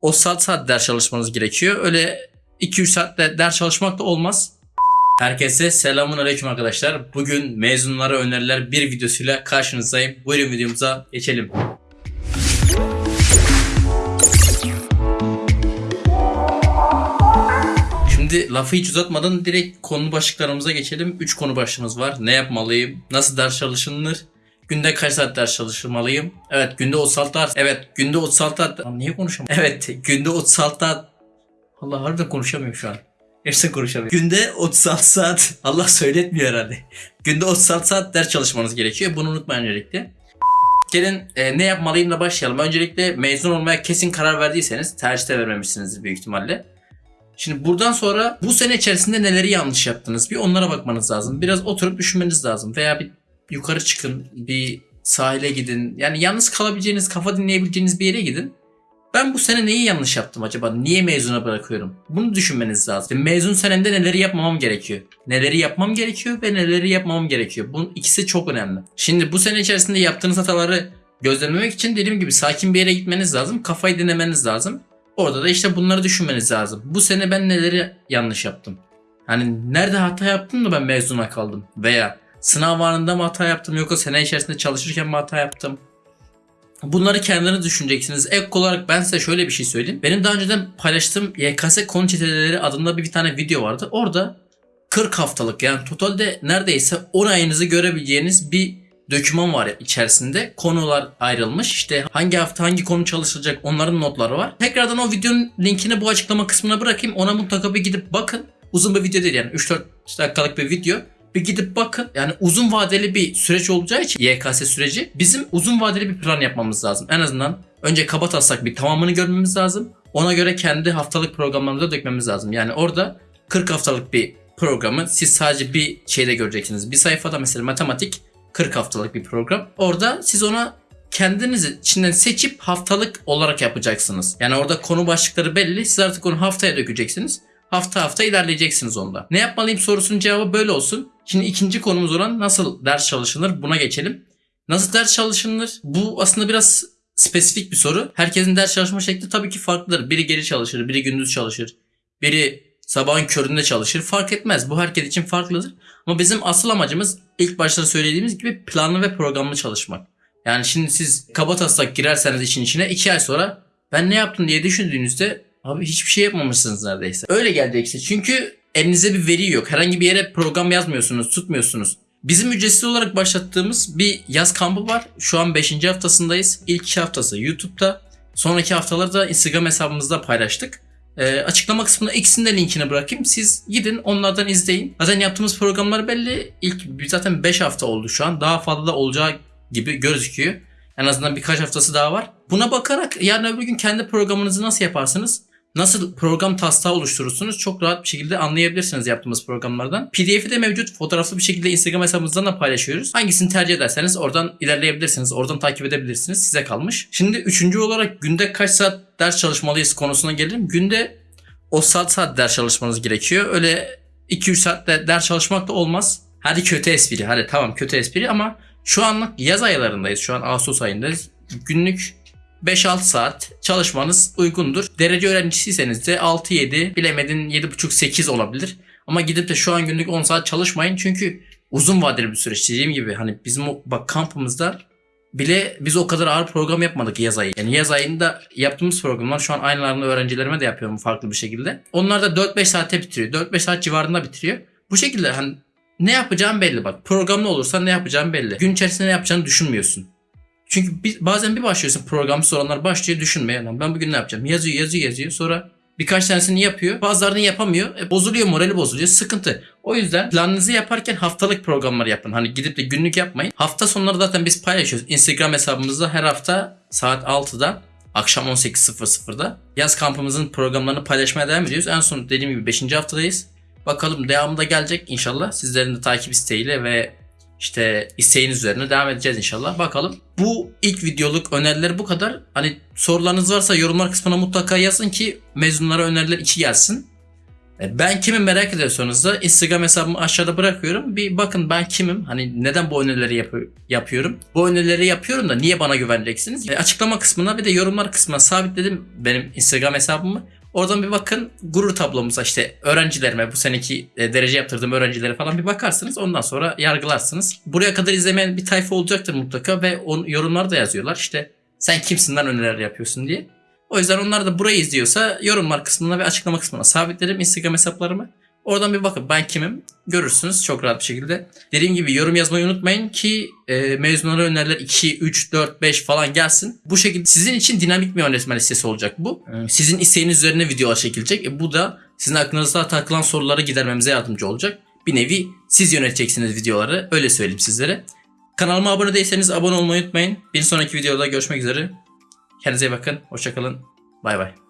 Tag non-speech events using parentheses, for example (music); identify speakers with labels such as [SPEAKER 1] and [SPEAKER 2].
[SPEAKER 1] o saat saat ders çalışmanız gerekiyor. Öyle 2-3 saatte ders çalışmak da olmaz. Herkese selamun aleyküm arkadaşlar. Bugün mezunlara öneriler bir videosuyla karşınızdayım. Buyurun videomuza geçelim. Şimdi lafı hiç uzatmadan direkt konu başlıklarımıza geçelim. 3 konu başlığımız var. Ne yapmalıyım? Nasıl ders çalışılır? Günde kaç saat ders çalışmalıyım? Evet günde 36 saat. Evet günde 36 saat. Lan niye konuşamıyorum? (laughs) Evet günde 36 saat. Allah harbiden konuşamıyorum şu an. Hepsini konuşamıyorum. Günde 36 saat. (laughs) Allah söyletmiyor herhalde. Günde 36 saat ders çalışmanız gerekiyor. Bunu unutmayın öncelikle. Gelin e, ne yapmalıyımla başlayalım. Öncelikle mezun olmaya kesin karar verdiyseniz tercihte vermemişsinizdir büyük ihtimalle. Şimdi buradan sonra bu sene içerisinde neleri yanlış yaptınız bir onlara bakmanız lazım. Biraz oturup düşünmeniz lazım. Veya bir yukarı çıkın, bir sahile gidin. Yani yalnız kalabileceğiniz, kafa dinleyebileceğiniz bir yere gidin. Ben bu sene neyi yanlış yaptım acaba? Niye mezuna bırakıyorum? Bunu düşünmeniz lazım. Mezun senemde neleri yapmamam gerekiyor? Neleri yapmam gerekiyor ve neleri yapmamam gerekiyor? Bunun ikisi çok önemli. Şimdi bu sene içerisinde yaptığınız hataları gözlemlemek için dediğim gibi sakin bir yere gitmeniz lazım. Kafayı dinlemeniz lazım. Orada da işte bunları düşünmeniz lazım. Bu sene ben neleri yanlış yaptım? Hani nerede hata yaptım da ben mezuna kaldım? Veya sınav anında mı hata yaptım yoksa sene içerisinde çalışırken mi hata yaptım? Bunları kendiniz düşüneceksiniz. Ek olarak ben size şöyle bir şey söyleyeyim. Benim daha önceden paylaştığım YKS konu çeteleri adında bir, bir tane video vardı. Orada 40 haftalık yani totalde neredeyse 10 ayınızı görebileceğiniz bir döküman var içerisinde. Konular ayrılmış. İşte hangi hafta hangi konu çalışılacak onların notları var. Tekrardan o videonun linkini bu açıklama kısmına bırakayım. Ona mutlaka bir gidip bakın. Uzun bir video değil yani 3-4 dakikalık bir video. Bir gidip bakın. Yani uzun vadeli bir süreç olacağı için YKS süreci bizim uzun vadeli bir plan yapmamız lazım. En azından önce kaba taslak bir tamamını görmemiz lazım. Ona göre kendi haftalık programlarımıza dökmemiz lazım. Yani orada 40 haftalık bir programı siz sadece bir şeyde göreceksiniz. Bir sayfada mesela matematik 40 haftalık bir program. Orada siz ona kendiniz içinden seçip haftalık olarak yapacaksınız. Yani orada konu başlıkları belli. Siz artık onu haftaya dökeceksiniz. Hafta hafta ilerleyeceksiniz onda. Ne yapmalıyım sorusunun cevabı böyle olsun. Şimdi ikinci konumuz olan nasıl ders çalışılır buna geçelim. Nasıl ders çalışılır? Bu aslında biraz spesifik bir soru. Herkesin ders çalışma şekli tabii ki farklıdır. Biri geri çalışır, biri gündüz çalışır. Biri sabahın köründe çalışır. Fark etmez. Bu herkes için farklıdır. Ama bizim asıl amacımız ilk başta söylediğimiz gibi planlı ve programlı çalışmak. Yani şimdi siz kaba taslak girerseniz işin içine iki ay sonra ben ne yaptım diye düşündüğünüzde abi hiçbir şey yapmamışsınız neredeyse. Öyle gelecekse çünkü elinizde bir veri yok. Herhangi bir yere program yazmıyorsunuz, tutmuyorsunuz. Bizim ücretsiz olarak başlattığımız bir yaz kampı var. Şu an 5. haftasındayız. İlk 2 haftası YouTube'da. Sonraki haftaları da Instagram hesabımızda paylaştık. Ee, açıklama kısmına ikisinin de linkini bırakayım. Siz gidin onlardan izleyin. Zaten yaptığımız programlar belli. İlk zaten 5 hafta oldu şu an. Daha fazla olacağı gibi gözüküyor. En azından birkaç haftası daha var. Buna bakarak yarın öbür gün kendi programınızı nasıl yaparsınız? Nasıl program taslağı oluşturursunuz çok rahat bir şekilde anlayabilirsiniz yaptığımız programlardan. PDF'i de mevcut. Fotoğraflı bir şekilde Instagram hesabımızdan da paylaşıyoruz. Hangisini tercih ederseniz oradan ilerleyebilirsiniz. Oradan takip edebilirsiniz. Size kalmış. Şimdi üçüncü olarak günde kaç saat ders çalışmalıyız konusuna gelelim. Günde o saat saat ders çalışmanız gerekiyor. Öyle 2-3 saatte ders çalışmak da olmaz. Hadi kötü espri. Hadi tamam kötü espri ama şu anlık yaz aylarındayız. Şu an Ağustos ayındayız. Günlük 5-6 saat çalışmanız uygundur. Derece öğrencisiyseniz de 6-7 bilemedin 7.5-8 olabilir. Ama gidip de şu an günlük 10 saat çalışmayın çünkü uzun vadeli bir süreç. Dediğim gibi hani bizim o bak kampımızda bile biz o kadar ağır program yapmadık yaz ayı. Yani yaz ayında yaptığımız programlar şu an aynılarını öğrencilerime de yapıyorum farklı bir şekilde. Onlar da 4-5 saatte bitiriyor. 4-5 saat civarında bitiriyor. Bu şekilde hani ne yapacağım belli bak. Programlı olursa ne yapacağım belli. Gün içerisinde ne yapacağını düşünmüyorsun. Çünkü bir, bazen bir başlıyorsun programsız olanlar başlıyor düşünmeye. Lan ben bugün ne yapacağım? Yazıyor yazıyor yazıyor. Sonra birkaç tanesini yapıyor. Bazılarını yapamıyor. E, bozuluyor morali bozuluyor. Sıkıntı. O yüzden planınızı yaparken haftalık programlar yapın. Hani gidip de günlük yapmayın. Hafta sonları zaten biz paylaşıyoruz. Instagram hesabımızda her hafta saat 6'da akşam 18.00'da yaz kampımızın programlarını paylaşmaya devam ediyoruz. En son dediğim gibi 5. haftadayız. Bakalım devamı da gelecek inşallah. Sizlerin de takip isteğiyle ve işte isteğiniz üzerine devam edeceğiz inşallah. Bakalım. Bu ilk videoluk öneriler bu kadar. Hani sorularınız varsa yorumlar kısmına mutlaka yazın ki mezunlara öneriler 2 gelsin. E, Ben kimim merak ediyorsanız da Instagram hesabımı aşağıda bırakıyorum. Bir bakın ben kimim? Hani neden bu önerileri yapı- yapıyorum? Bu önerileri yapıyorum da niye bana güveneceksiniz? E, açıklama kısmına bir de yorumlar kısmına sabitledim benim Instagram hesabımı. Oradan bir bakın gurur tablomuza işte öğrencilerime bu seneki e, derece yaptırdığım öğrencilere falan bir bakarsınız. Ondan sonra yargılarsınız. Buraya kadar izlemeyen bir tayfa olacaktır mutlaka ve on, yorumlarda yazıyorlar işte sen kimsin lan öneriler yapıyorsun diye. O yüzden onlar da burayı izliyorsa yorumlar kısmına ve açıklama kısmına sabitlerim Instagram hesaplarımı. Oradan bir bakın ben kimim görürsünüz çok rahat bir şekilde. Dediğim gibi yorum yazmayı unutmayın ki e, mezunlara öneriler 2, 3, 4, 5 falan gelsin. Bu şekilde sizin için dinamik bir öğretmen listesi olacak bu. E, Sizin isteğiniz üzerine videolar çekilecek. E, bu da sizin aklınızda takılan soruları gidermemize yardımcı olacak. Bir nevi siz yöneteceksiniz videoları öyle söyleyeyim sizlere. Kanalıma abone değilseniz abone olmayı unutmayın. Bir sonraki videoda görüşmek üzere. Kendinize iyi bakın. Hoşçakalın. Bay bay.